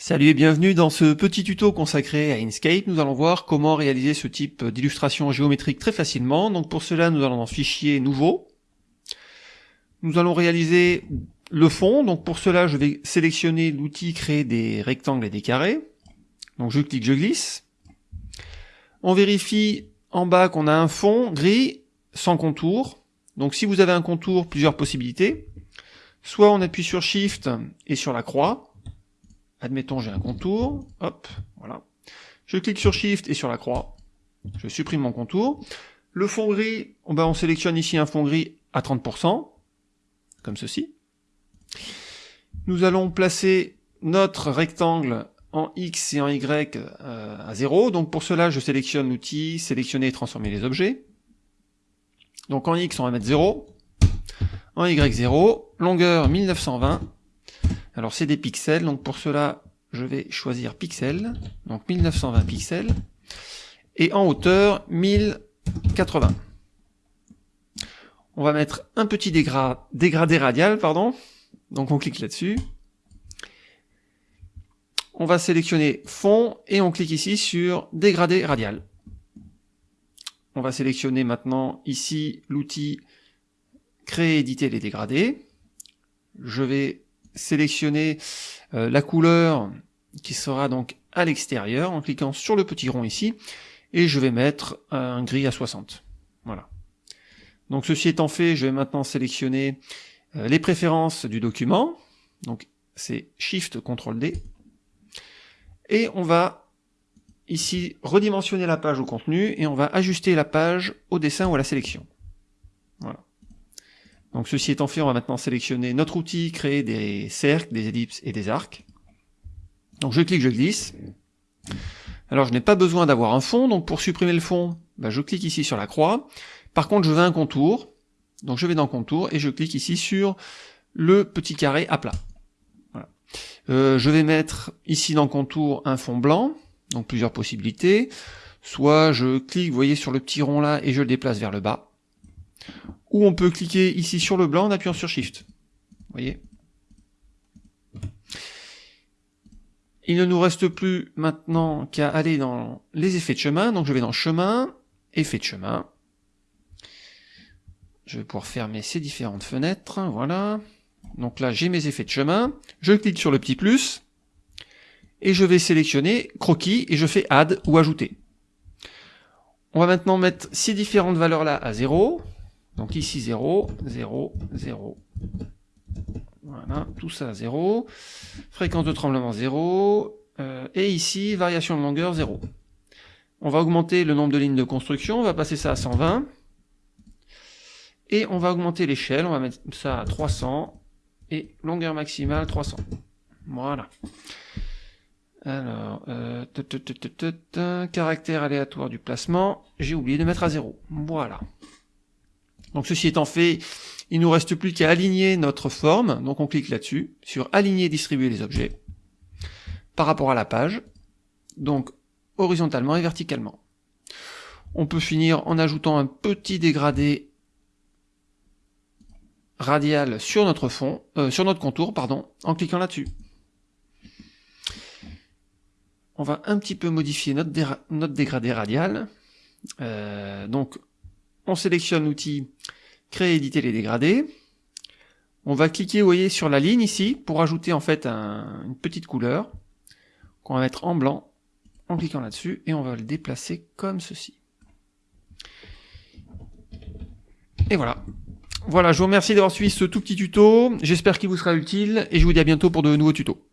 Salut et bienvenue dans ce petit tuto consacré à Inkscape. Nous allons voir comment réaliser ce type d'illustration géométrique très facilement. Donc pour cela, nous allons dans Fichier, Nouveau. Nous allons réaliser le fond. Donc pour cela, je vais sélectionner l'outil Créer des rectangles et des carrés. Donc je clique, je glisse. On vérifie en bas qu'on a un fond gris sans contour. Donc si vous avez un contour, plusieurs possibilités. Soit on appuie sur Shift et sur la croix Admettons, j'ai un contour, hop, voilà. Je clique sur Shift et sur la croix. Je supprime mon contour. Le fond gris, on, on sélectionne ici un fond gris à 30%, comme ceci. Nous allons placer notre rectangle en X et en Y euh, à 0. Donc pour cela, je sélectionne l'outil, sélectionner et transformer les objets. Donc en X, on va mettre 0. En Y, 0. Longueur 1920. Alors c'est des pixels, donc pour cela, je vais choisir pixels, donc 1920 pixels, et en hauteur 1080. On va mettre un petit dégradé radial, pardon, donc on clique là-dessus. On va sélectionner fond et on clique ici sur dégradé radial. On va sélectionner maintenant ici l'outil créer, éditer les dégradés. Je vais sélectionner euh, la couleur qui sera donc à l'extérieur en cliquant sur le petit rond ici et je vais mettre un gris à 60. Voilà. Donc ceci étant fait, je vais maintenant sélectionner euh, les préférences du document. Donc c'est Shift CTRL D. Et on va ici redimensionner la page au contenu et on va ajuster la page au dessin ou à la sélection. Voilà. Donc ceci étant fait, on va maintenant sélectionner notre outil, créer des cercles, des ellipses et des arcs. Donc je clique, je glisse. Alors je n'ai pas besoin d'avoir un fond, donc pour supprimer le fond, bah, je clique ici sur la croix. Par contre je veux un contour, donc je vais dans contour et je clique ici sur le petit carré à plat. Euh, je vais mettre ici dans contour un fond blanc, donc plusieurs possibilités. Soit je clique, vous voyez, sur le petit rond là et je le déplace vers le bas ou on peut cliquer ici sur le blanc en appuyant sur Shift. Vous voyez? Il ne nous reste plus maintenant qu'à aller dans les effets de chemin. Donc je vais dans chemin, effets de chemin. Je vais pouvoir fermer ces différentes fenêtres. Voilà. Donc là, j'ai mes effets de chemin. Je clique sur le petit plus. Et je vais sélectionner croquis et je fais add ou ajouter. On va maintenant mettre ces différentes valeurs là à 0. Donc ici 0, 0, 0. Voilà, tout ça 0. Fréquence de tremblement 0. Euh, et ici, variation de longueur 0. On va augmenter le nombre de lignes de construction, on va passer ça à 120. Et on va augmenter l'échelle, on va mettre ça à 300. Et longueur maximale 300. Voilà. Alors, euh, caractère aléatoire du placement, j'ai oublié de mettre à 0. Voilà. Donc ceci étant fait, il nous reste plus qu'à aligner notre forme. Donc on clique là-dessus, sur aligner, distribuer les objets, par rapport à la page, donc horizontalement et verticalement. On peut finir en ajoutant un petit dégradé radial sur notre fond, euh, sur notre contour, pardon, en cliquant là-dessus. On va un petit peu modifier notre, dégradé radial. Euh, donc on sélectionne l'outil créer éditer les dégradés. On va cliquer, vous voyez, sur la ligne ici pour ajouter en fait une petite couleur qu'on va mettre en blanc en cliquant là-dessus et on va le déplacer comme ceci. Et voilà. Voilà, je vous remercie d'avoir suivi ce tout petit tuto. J'espère qu'il vous sera utile et je vous dis à bientôt pour de nouveaux tutos.